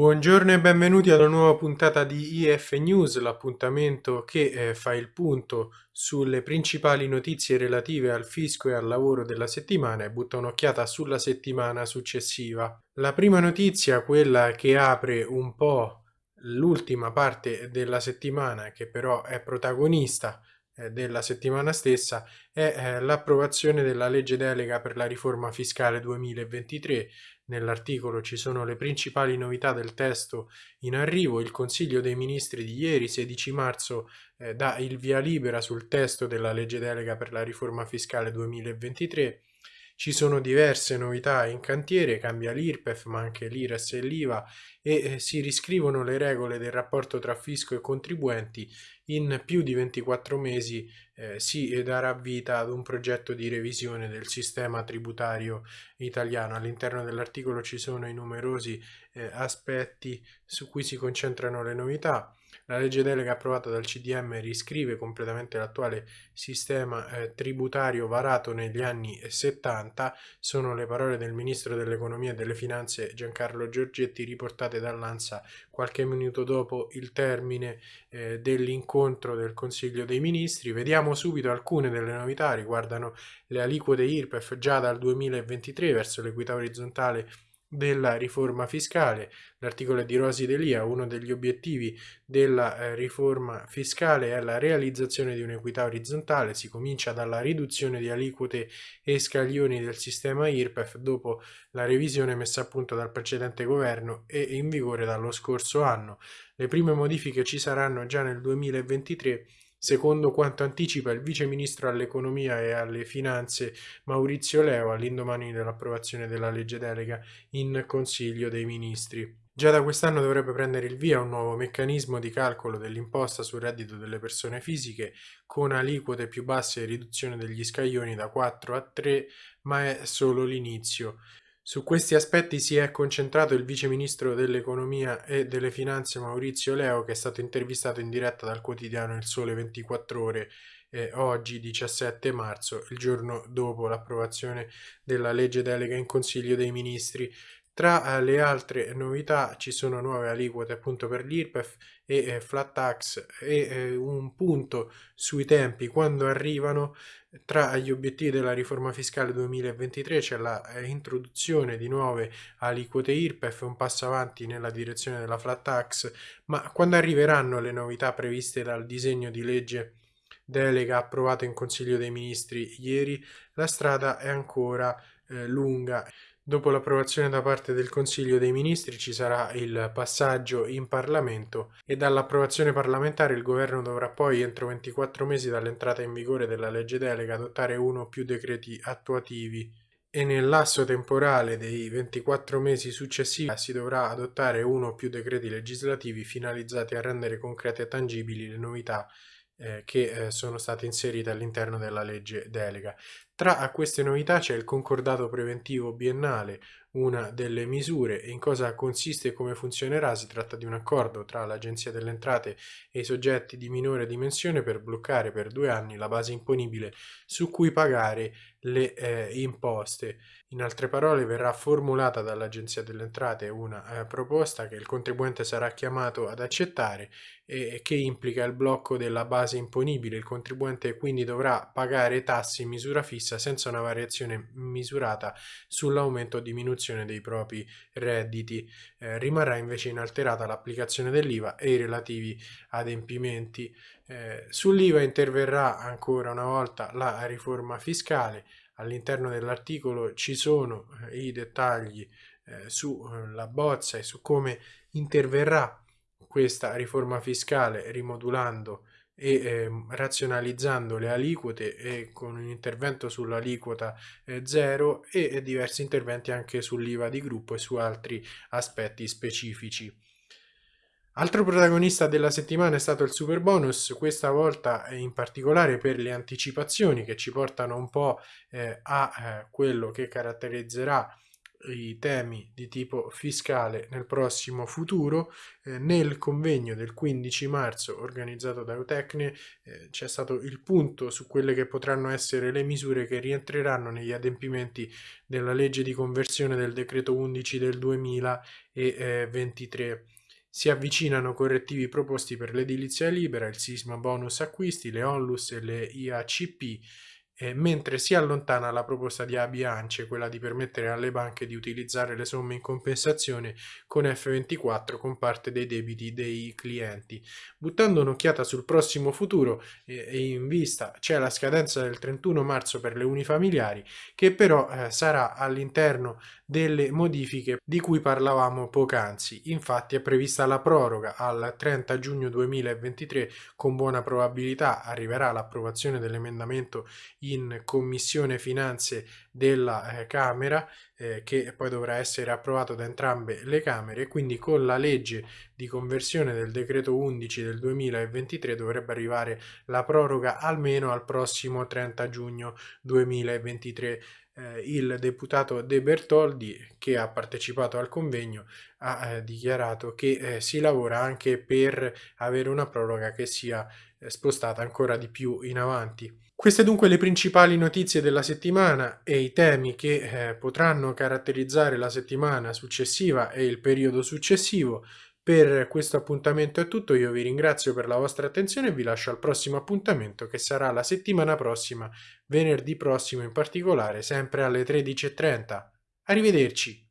Buongiorno e benvenuti alla nuova puntata di IF News, l'appuntamento che eh, fa il punto sulle principali notizie relative al fisco e al lavoro della settimana e butta un'occhiata sulla settimana successiva. La prima notizia, quella che apre un po' l'ultima parte della settimana, che però è protagonista eh, della settimana stessa è eh, l'approvazione della legge delega per la riforma fiscale 2023. Nell'articolo ci sono le principali novità del testo in arrivo. Il Consiglio dei Ministri di ieri, 16 marzo, eh, dà il via libera sul testo della legge delega per la riforma fiscale 2023 ci sono diverse novità in cantiere, cambia l'IRPEF ma anche l'IRES e l'IVA e eh, si riscrivono le regole del rapporto tra fisco e contribuenti. In più di 24 mesi eh, si darà vita ad un progetto di revisione del sistema tributario italiano. All'interno dell'articolo ci sono i numerosi eh, aspetti su cui si concentrano le novità. La legge delega approvata dal CDM riscrive completamente l'attuale sistema eh, tributario varato negli anni 70, sono le parole del Ministro dell'Economia e delle Finanze Giancarlo Giorgetti riportate dall'ANSA qualche minuto dopo il termine eh, dell'incontro del Consiglio dei Ministri. Vediamo subito alcune delle novità riguardano le aliquote IRPEF già dal 2023 verso l'equità orizzontale della riforma fiscale. L'articolo di Rosi Delia, uno degli obiettivi della eh, riforma fiscale è la realizzazione di un'equità orizzontale, si comincia dalla riduzione di aliquote e scaglioni del sistema IRPEF dopo la revisione messa a punto dal precedente governo e in vigore dallo scorso anno. Le prime modifiche ci saranno già nel 2023 secondo quanto anticipa il vice ministro all'economia e alle finanze Maurizio Leo all'indomani dell'approvazione della legge delega in Consiglio dei Ministri. Già da quest'anno dovrebbe prendere il via un nuovo meccanismo di calcolo dell'imposta sul reddito delle persone fisiche con aliquote più basse e riduzione degli scaglioni da 4 a 3, ma è solo l'inizio. Su questi aspetti si è concentrato il vice ministro dell'economia e delle finanze Maurizio Leo che è stato intervistato in diretta dal quotidiano Il Sole 24 ore eh, oggi 17 marzo, il giorno dopo l'approvazione della legge delega in Consiglio dei Ministri. Tra eh, le altre novità ci sono nuove aliquote appunto per l'IRPEF e eh, flat tax e eh, un punto sui tempi quando arrivano tra gli obiettivi della riforma fiscale 2023 c'è l'introduzione di nuove aliquote IRPEF, un passo avanti nella direzione della flat tax, ma quando arriveranno le novità previste dal disegno di legge delega approvato in Consiglio dei Ministri ieri, la strada è ancora eh, lunga. Dopo l'approvazione da parte del Consiglio dei Ministri ci sarà il passaggio in Parlamento e dall'approvazione parlamentare il Governo dovrà poi entro 24 mesi dall'entrata in vigore della legge delega adottare uno o più decreti attuativi. E nel lasso temporale dei 24 mesi successivi si dovrà adottare uno o più decreti legislativi finalizzati a rendere concrete e tangibili le novità eh, che eh, sono state inserite all'interno della legge delega. Tra queste novità c'è il concordato preventivo biennale, una delle misure in cosa consiste e come funzionerà si tratta di un accordo tra l'Agenzia delle Entrate e i soggetti di minore dimensione per bloccare per due anni la base imponibile su cui pagare le eh, imposte. In altre parole verrà formulata dall'Agenzia delle Entrate una eh, proposta che il contribuente sarà chiamato ad accettare e che implica il blocco della base imponibile. Il contribuente quindi dovrà pagare tasse in misura fissa senza una variazione misurata sull'aumento o diminuzione dei propri redditi. Eh, rimarrà invece inalterata l'applicazione dell'IVA e i relativi adempimenti. Eh, Sull'IVA interverrà ancora una volta la riforma fiscale all'interno dell'articolo ci sono eh, i dettagli eh, sulla bozza e su come interverrà questa riforma fiscale rimodulando e eh, razionalizzando le aliquote e con un intervento sull'aliquota eh, zero e diversi interventi anche sull'IVA di gruppo e su altri aspetti specifici. Altro protagonista della settimana è stato il super bonus, questa volta in particolare per le anticipazioni che ci portano un po' eh, a eh, quello che caratterizzerà i temi di tipo fiscale nel prossimo futuro. Eh, nel convegno del 15 marzo organizzato da Eutecne eh, c'è stato il punto su quelle che potranno essere le misure che rientreranno negli adempimenti della legge di conversione del decreto 11 del 2023. Si avvicinano correttivi proposti per l'edilizia libera, il sisma bonus acquisti, le onlus e le IACP eh, mentre si allontana la proposta di Abiance, quella di permettere alle banche di utilizzare le somme in compensazione con F24 con parte dei debiti dei clienti. Buttando un'occhiata sul prossimo futuro eh, in vista c'è la scadenza del 31 marzo per le unifamiliari che però eh, sarà all'interno delle modifiche di cui parlavamo poc'anzi. Infatti è prevista la proroga al 30 giugno 2023 con buona probabilità arriverà l'approvazione dell'emendamento in Commissione Finanze della eh, Camera eh, che poi dovrà essere approvato da entrambe le Camere. Quindi con la legge di conversione del decreto 11 del 2023 dovrebbe arrivare la proroga almeno al prossimo 30 giugno 2023 eh, il deputato De Bertoldi che ha partecipato al convegno ha eh, dichiarato che eh, si lavora anche per avere una proroga che sia eh, spostata ancora di più in avanti. Queste dunque le principali notizie della settimana e i temi che eh, potranno caratterizzare la settimana successiva e il periodo successivo. Per questo appuntamento è tutto, io vi ringrazio per la vostra attenzione e vi lascio al prossimo appuntamento che sarà la settimana prossima, venerdì prossimo in particolare, sempre alle 13.30. Arrivederci!